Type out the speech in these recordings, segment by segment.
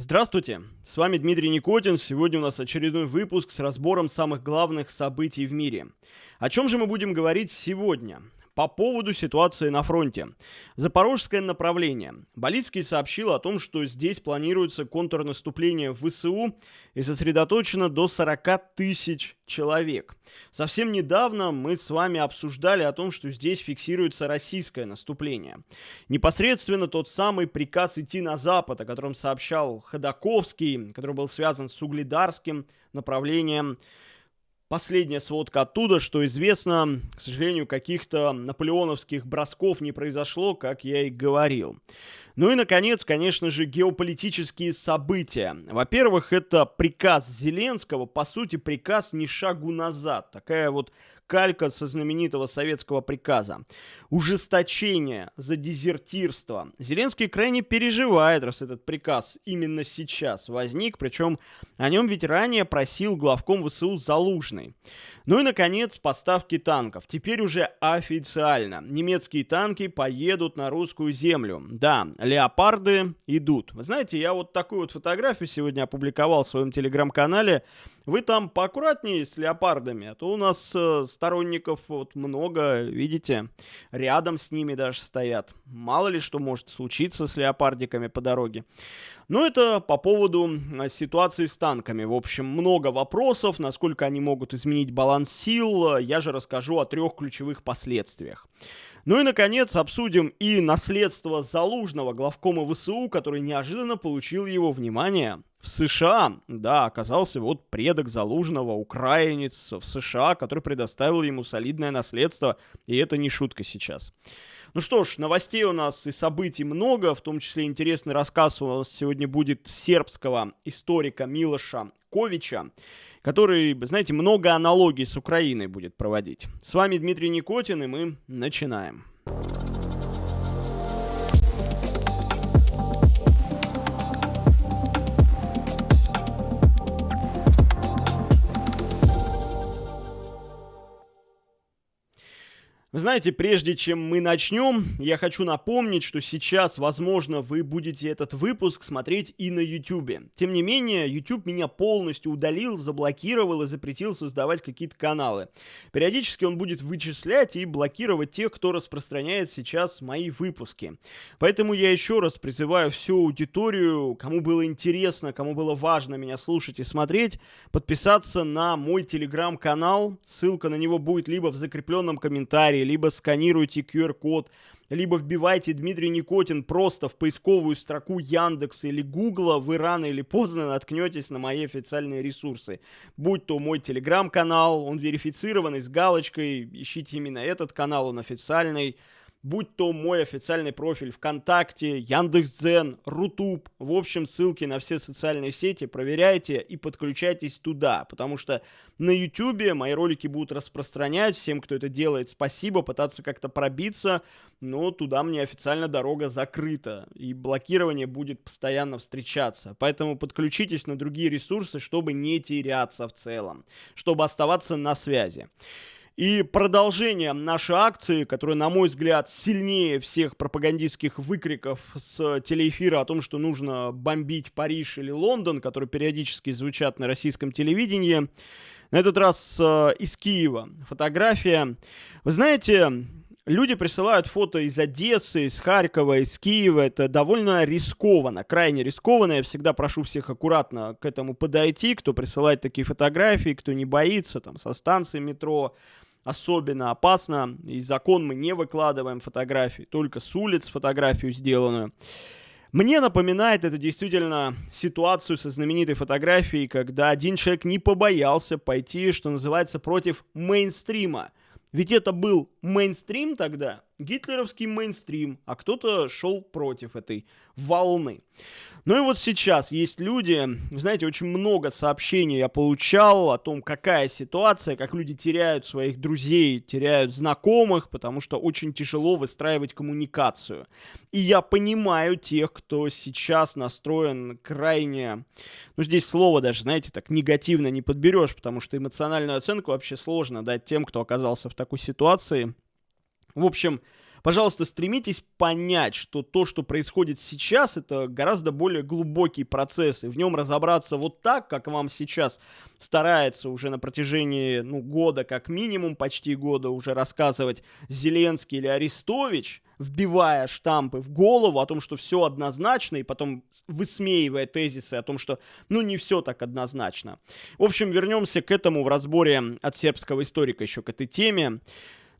Здравствуйте, с вами Дмитрий Никотин. Сегодня у нас очередной выпуск с разбором самых главных событий в мире. О чем же мы будем говорить сегодня? По поводу ситуации на фронте. Запорожское направление. Болицкий сообщил о том, что здесь планируется контрнаступление в ВСУ и сосредоточено до 40 тысяч человек. Совсем недавно мы с вами обсуждали о том, что здесь фиксируется российское наступление. Непосредственно тот самый приказ идти на запад, о котором сообщал Ходаковский, который был связан с угледарским направлением Последняя сводка оттуда, что известно, к сожалению, каких-то наполеоновских бросков не произошло, как я и говорил. Ну и, наконец, конечно же, геополитические события. Во-первых, это приказ Зеленского, по сути, приказ ни шагу назад. Такая вот калька со знаменитого советского приказа. Ужесточение за дезертирство. Зеленский крайне переживает, раз этот приказ именно сейчас возник, причем о нем ведь ранее просил главком ВСУ Залужный. Ну и, наконец, поставки танков. Теперь уже официально. Немецкие танки поедут на русскую землю. Да, леопарды идут. Вы знаете, я вот такую вот фотографию сегодня опубликовал в своем телеграм-канале. Вы там поаккуратнее с леопардами, а то у нас э, сторонников вот много, видите, рядом с ними даже стоят. Мало ли что может случиться с леопардиками по дороге. Но это по поводу ситуации с танками. В общем, много вопросов, насколько они могут изменить баланс сил. Я же расскажу о трех ключевых последствиях. Ну и, наконец, обсудим и наследство Залужного, главкома ВСУ, который неожиданно получил его внимание. В США, да, оказался вот предок Залужного, украинец в США, который предоставил ему солидное наследство, и это не шутка сейчас. Ну что ж, новостей у нас и событий много, в том числе интересный рассказ у нас сегодня будет сербского историка Милоша Ковича, который, знаете, много аналогий с Украиной будет проводить. С вами Дмитрий Никотин, и мы начинаем. Вы знаете, прежде чем мы начнем, я хочу напомнить, что сейчас, возможно, вы будете этот выпуск смотреть и на YouTube. Тем не менее, YouTube меня полностью удалил, заблокировал и запретил создавать какие-то каналы. Периодически он будет вычислять и блокировать тех, кто распространяет сейчас мои выпуски. Поэтому я еще раз призываю всю аудиторию, кому было интересно, кому было важно меня слушать и смотреть, подписаться на мой телеграм-канал. Ссылка на него будет либо в закрепленном комментарии, комментарии, либо сканируйте QR-код, либо вбивайте Дмитрий Никотин просто в поисковую строку Яндекса или Гугла, вы рано или поздно наткнетесь на мои официальные ресурсы. Будь то мой телеграм-канал, он верифицированный с галочкой, ищите именно этот канал, он официальный будь то мой официальный профиль ВКонтакте, Яндекс.Дзен, Рутуб, в общем, ссылки на все социальные сети, проверяйте и подключайтесь туда, потому что на Ютубе мои ролики будут распространять, всем, кто это делает, спасибо, пытаться как-то пробиться, но туда мне официально дорога закрыта, и блокирование будет постоянно встречаться, поэтому подключитесь на другие ресурсы, чтобы не теряться в целом, чтобы оставаться на связи. И продолжение нашей акции, которая, на мой взгляд, сильнее всех пропагандистских выкриков с телеэфира о том, что нужно бомбить Париж или Лондон, которые периодически звучат на российском телевидении. На этот раз э, из Киева фотография. Вы знаете, люди присылают фото из Одессы, из Харькова, из Киева. Это довольно рискованно, крайне рискованно. Я всегда прошу всех аккуратно к этому подойти, кто присылает такие фотографии, кто не боится, там, со станции метро, особенно опасно. И закон мы не выкладываем фотографии, только с улиц фотографию сделанную. Мне напоминает это действительно ситуацию со знаменитой фотографией, когда один человек не побоялся пойти, что называется, против мейнстрима. Ведь это был мейнстрим тогда, гитлеровский мейнстрим, а кто-то шел против этой волны. Ну и вот сейчас есть люди, знаете, очень много сообщений я получал о том, какая ситуация, как люди теряют своих друзей, теряют знакомых, потому что очень тяжело выстраивать коммуникацию. И я понимаю тех, кто сейчас настроен крайне, ну здесь слово даже, знаете, так негативно не подберешь, потому что эмоциональную оценку вообще сложно дать тем, кто оказался в такой ситуации. В общем, пожалуйста, стремитесь понять, что то, что происходит сейчас, это гораздо более глубокий процесс, и в нем разобраться вот так, как вам сейчас старается уже на протяжении ну, года, как минимум почти года уже рассказывать Зеленский или Арестович, вбивая штампы в голову о том, что все однозначно, и потом высмеивая тезисы о том, что ну не все так однозначно. В общем, вернемся к этому в разборе от сербского историка еще к этой теме.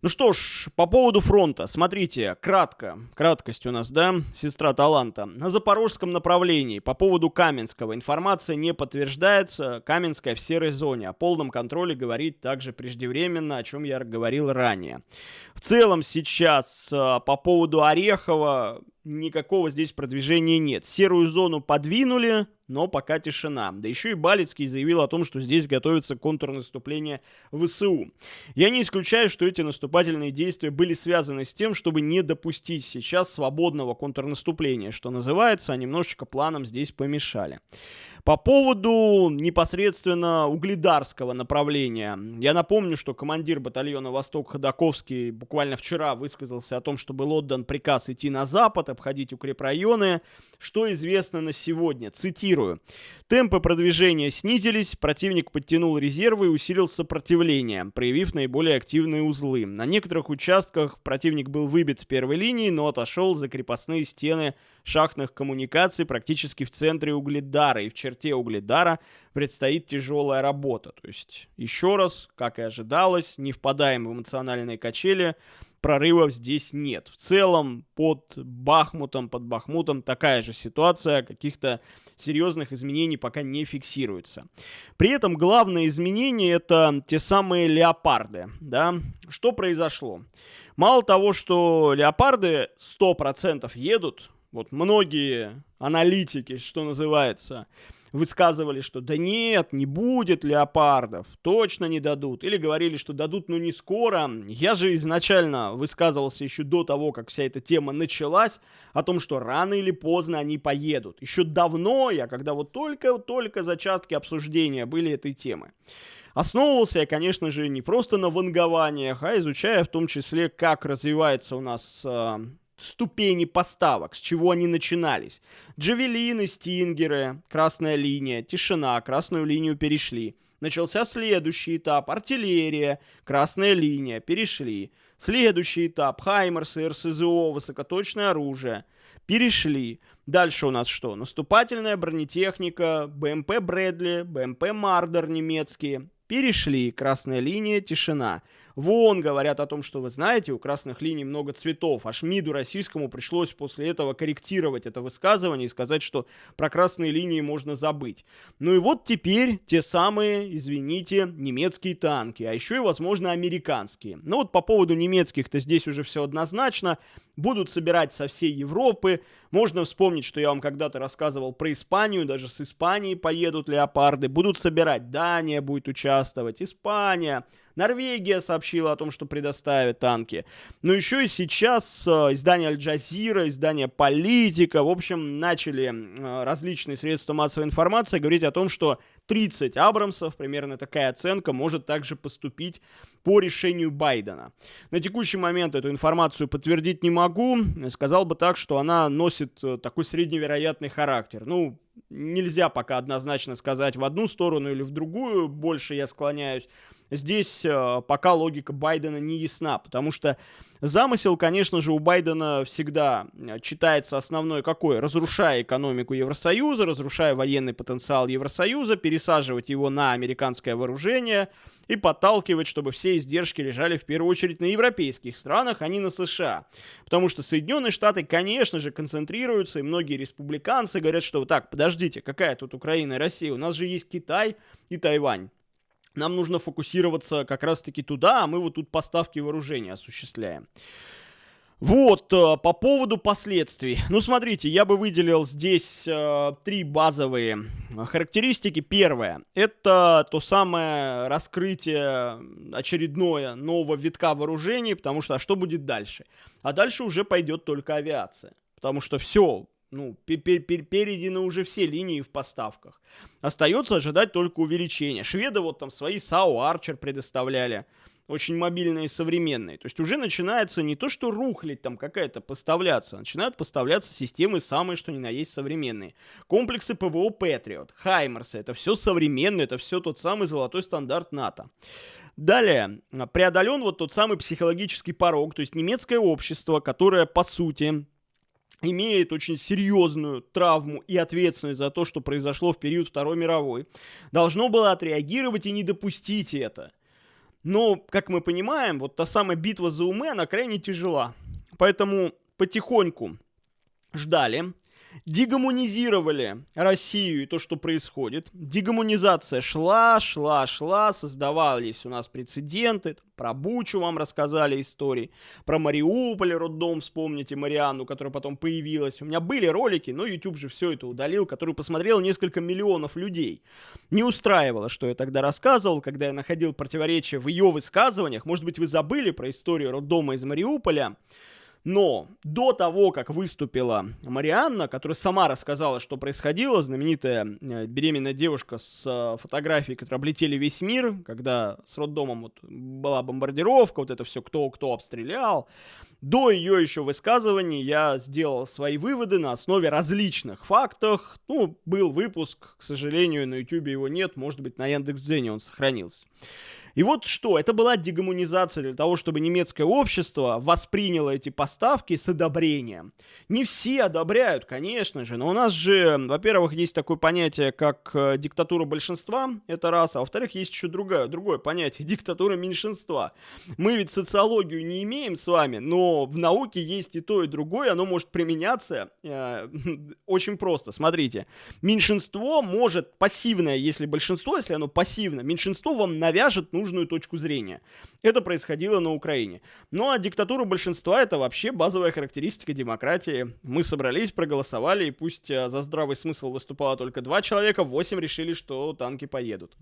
Ну что ж, по поводу фронта. Смотрите, кратко. Краткость у нас, да, сестра таланта. На запорожском направлении по поводу Каменского информация не подтверждается. Каменская в серой зоне. О полном контроле говорить также преждевременно, о чем я говорил ранее. В целом сейчас а, по поводу Орехова никакого здесь продвижения нет. Серую зону подвинули, но пока тишина. Да еще и Балицкий заявил о том, что здесь готовится контрнаступление ВСУ. Я не исключаю, что эти наступательные действия были связаны с тем, чтобы не допустить сейчас свободного контрнаступления, что называется, а немножечко планом здесь помешали. По поводу непосредственно угледарского направления. Я напомню, что командир батальона «Восток» Ходаковский буквально вчера высказался о том, что был отдан приказ идти на запад, обходить укрепрайоны. Что известно на сегодня? Цитирую. Темпы продвижения снизились, противник подтянул резервы и усилил сопротивление, проявив наиболее активные узлы. На некоторых участках противник был выбит с первой линии, но отошел за крепостные стены шахтных коммуникаций практически в центре Угледара. И в черте Угледара предстоит тяжелая работа. То есть, еще раз, как и ожидалось, не впадаем в эмоциональные качели, прорывов здесь нет. В целом под Бахмутом, под Бахмутом такая же ситуация, каких-то серьезных изменений пока не фиксируется. При этом главное изменение это те самые леопарды. Да? Что произошло? Мало того, что леопарды 100% едут, вот многие аналитики, что называется, высказывали, что да нет, не будет леопардов, точно не дадут. Или говорили, что дадут, но не скоро. Я же изначально высказывался еще до того, как вся эта тема началась, о том, что рано или поздно они поедут. Еще давно я, когда вот только-только зачатки обсуждения были этой темы. Основывался я, конечно же, не просто на вангованиях, а изучая в том числе, как развивается у нас э, ступени поставок, с чего они начинались. Джавелины, стингеры, красная линия, тишина, красную линию перешли. Начался следующий этап, артиллерия, красная линия, перешли. Следующий этап, Хаймерсы, РСЗО, высокоточное оружие, перешли. Дальше у нас что? Наступательная бронетехника, БМП Брэдли, БМП Мардер немецкие, перешли. Красная линия, тишина. Вон говорят о том, что вы знаете, у красных линий много цветов. Аж МИДу российскому пришлось после этого корректировать это высказывание и сказать, что про красные линии можно забыть. Ну и вот теперь те самые, извините, немецкие танки, а еще и, возможно, американские. Ну вот по поводу немецких-то здесь уже все однозначно. Будут собирать со всей Европы. Можно вспомнить, что я вам когда-то рассказывал про Испанию, даже с Испании поедут леопарды. Будут собирать, Дания будет участвовать, Испания, Норвегия сообщила о том, что предоставит танки. Но еще и сейчас э, издание Аль-Джазира, издание Политика, в общем, начали э, различные средства массовой информации говорить о том, что 30 Абрамсов, примерно такая оценка, может также поступить по решению Байдена. На текущий момент эту информацию подтвердить не могу. Сказал бы так, что она носит э, такой средневероятный характер. Ну, нельзя пока однозначно сказать в одну сторону или в другую, больше я склоняюсь здесь э, пока логика Байдена не ясна, потому что замысел, конечно же, у Байдена всегда э, читается основной какой? Разрушая экономику Евросоюза, разрушая военный потенциал Евросоюза, пересаживать его на американское вооружение и подталкивать, чтобы все издержки лежали в первую очередь на европейских странах, а не на США. Потому что Соединенные Штаты, конечно же, концентрируются, и многие республиканцы говорят, что так, подождите, какая тут Украина и Россия? У нас же есть Китай и Тайвань. Нам нужно фокусироваться как раз-таки туда, а мы вот тут поставки вооружения осуществляем. Вот, э, по поводу последствий. Ну, смотрите, я бы выделил здесь э, три базовые характеристики. Первое, это то самое раскрытие очередное нового витка вооружений, потому что, а что будет дальше? А дальше уже пойдет только авиация. Потому что все, ну, переданы уже все линии в поставках. Остается ожидать только увеличения. Шведы вот там свои САУ Арчер предоставляли. очень мобильные и современные. То есть уже начинается не то, что рухлить там какая-то поставляться, а начинают поставляться системы самые, что ни на есть современные. Комплексы ПВО Patriot, Хаймерсы, это все современное, это все тот самый золотой стандарт НАТО. Далее, преодолен вот тот самый психологический порог, то есть немецкое общество, которое, по сути, имеет очень серьезную травму и ответственность за то, что произошло в период Второй мировой, должно было отреагировать и не допустить это. Но, как мы понимаем, вот та самая битва за умы, она крайне тяжела. Поэтому потихоньку ждали, дегуманизировали Россию и то, что происходит. Дегуманизация шла, шла, шла, создавались у нас прецеденты. Про Бучу вам рассказали истории, про Мариуполь, роддом, вспомните Марианну, которая потом появилась. У меня были ролики, но YouTube же все это удалил, который посмотрел несколько миллионов людей. Не устраивало, что я тогда рассказывал, когда я находил противоречия в ее высказываниях. Может быть, вы забыли про историю роддома из Мариуполя. Но до того, как выступила Марианна, которая сама рассказала, что происходило, знаменитая э, беременная девушка с э, фотографией, которые облетели весь мир, когда с роддомом вот была бомбардировка, вот это все кто-кто обстрелял, до ее еще высказываний я сделал свои выводы на основе различных фактов. Ну, был выпуск, к сожалению, на YouTube его нет, может быть, на Яндекс.Дзене он сохранился. И вот что, это была дегуманизация для того, чтобы немецкое общество восприняло эти поставки с одобрением. Не все одобряют, конечно же, но у нас же, во-первых, есть такое понятие, как э, диктатура большинства, это раз, а во-вторых, есть еще другое, другое понятие, диктатура меньшинства. Мы ведь социологию не имеем с вами, но в науке есть и то, и другое, оно может применяться э, очень просто. Смотрите, меньшинство может, пассивное, если большинство, если оно пассивно, меньшинство вам навяжет нужно нужную точку зрения. Это происходило на Украине. Ну а диктатура большинства это вообще базовая характеристика демократии. Мы собрались, проголосовали, и пусть э, за здравый смысл выступало только два человека, восемь решили, что танки поедут.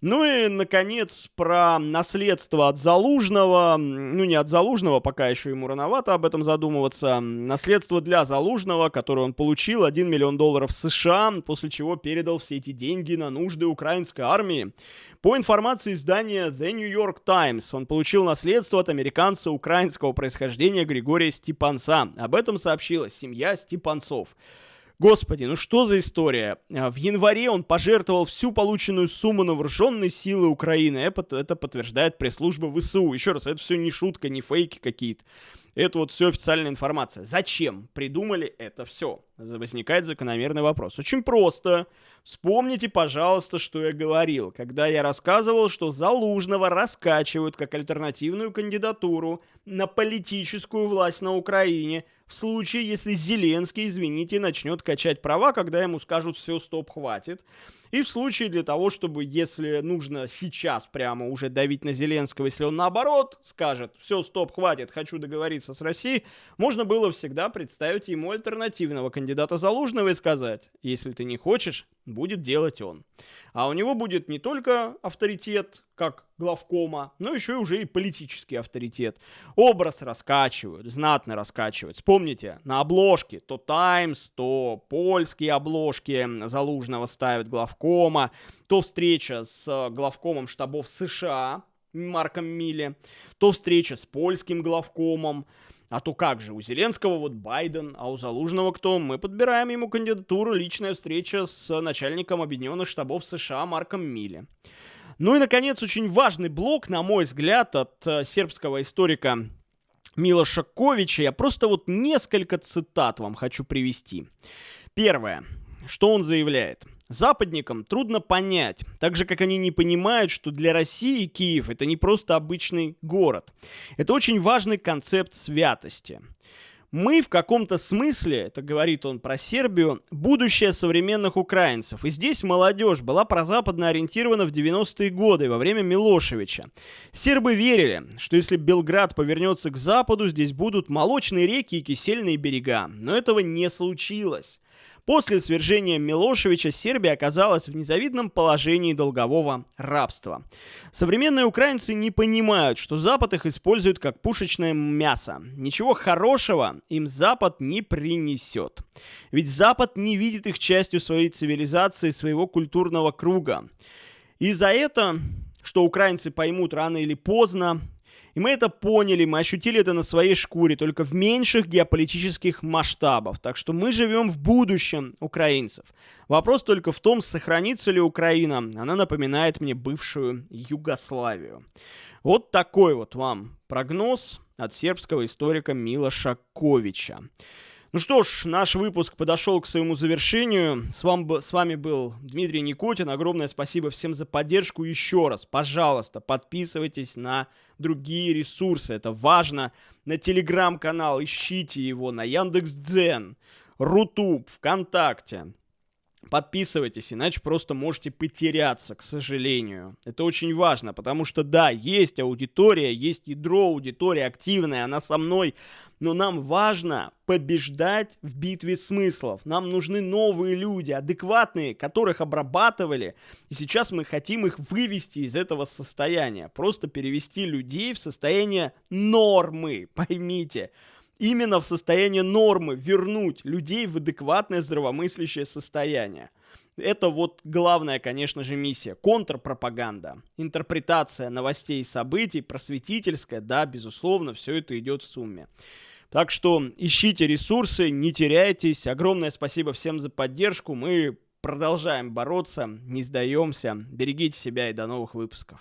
Ну и, наконец, про наследство от Залужного. Ну, не от Залужного, пока еще ему рановато об этом задумываться. Наследство для Залужного, которое он получил, 1 миллион долларов США, после чего передал все эти деньги на нужды украинской армии. По информации издания The New York Times, он получил наследство от американца украинского происхождения Григория Степанца. Об этом сообщила семья Степанцов. Господи, ну что за история? А, в январе он пожертвовал всю полученную сумму на вооруженные силы Украины. Это подтверждает пресс-служба ВСУ. Еще раз, это все не шутка, не фейки какие-то. Это вот все официальная информация. Зачем придумали это все? Возникает закономерный вопрос. Очень просто. Вспомните, пожалуйста, что я говорил, когда я рассказывал, что Залужного раскачивают как альтернативную кандидатуру на политическую власть на Украине – в случае, если Зеленский, извините, начнет качать права, когда ему скажут «все, стоп, хватит». И в случае для того, чтобы, если нужно сейчас прямо уже давить на Зеленского, если он наоборот скажет «все, стоп, хватит, хочу договориться с Россией», можно было всегда представить ему альтернативного кандидата Залужного и сказать «если ты не хочешь, будет делать он». А у него будет не только авторитет, как главкома, но еще и уже и политический авторитет. Образ раскачивают, знатно раскачивают. Вспомните, на обложке то Times, то польские обложки Залужного ставят главкома, то встреча с главкомом штабов США Марком Милли, то встреча с польским главкомом, а то как же, у Зеленского вот Байден, а у Залужного кто? Мы подбираем ему кандидатуру, личная встреча с начальником Объединенных штабов США Марком Милли. Ну и, наконец, очень важный блок, на мой взгляд, от э, сербского историка Милоша Ковича. Я просто вот несколько цитат вам хочу привести. Первое. Что он заявляет? Западникам трудно понять, так же как они не понимают, что для России Киев это не просто обычный город. Это очень важный концепт святости. Мы в каком-то смысле, это говорит он про Сербию, будущее современных украинцев. И здесь молодежь была прозападно ориентирована в 90-е годы, во время Милошевича. Сербы верили, что если Белград повернется к западу, здесь будут молочные реки и кисельные берега. Но этого не случилось. После свержения Милошевича Сербия оказалась в незавидном положении долгового рабства. Современные украинцы не понимают, что Запад их использует как пушечное мясо. Ничего хорошего им Запад не принесет. Ведь Запад не видит их частью своей цивилизации, своего культурного круга. И за это что украинцы поймут рано или поздно. И мы это поняли, мы ощутили это на своей шкуре, только в меньших геополитических масштабах. Так что мы живем в будущем украинцев. Вопрос только в том, сохранится ли Украина. Она напоминает мне бывшую Югославию. Вот такой вот вам прогноз от сербского историка Милоша Ковича. Ну что ж, наш выпуск подошел к своему завершению. С, вам, с вами был Дмитрий Никотин. Огромное спасибо всем за поддержку. Еще раз, пожалуйста, подписывайтесь на другие ресурсы. Это важно. На телеграм-канал ищите его, на Яндекс.Дзен, Рутуб, ВКонтакте. Подписывайтесь, иначе просто можете потеряться, к сожалению. Это очень важно, потому что да, есть аудитория, есть ядро, аудитория активная, она со мной, но нам важно побеждать в битве смыслов. Нам нужны новые люди, адекватные, которых обрабатывали, и сейчас мы хотим их вывести из этого состояния, просто перевести людей в состояние нормы, поймите именно в состояние нормы вернуть людей в адекватное здравомыслящее состояние. Это вот главная, конечно же, миссия. Контрпропаганда, интерпретация новостей и событий, просветительская, да, безусловно, все это идет в сумме. Так что ищите ресурсы, не теряйтесь. Огромное спасибо всем за поддержку. Мы продолжаем бороться, не сдаемся. Берегите себя и до новых выпусков.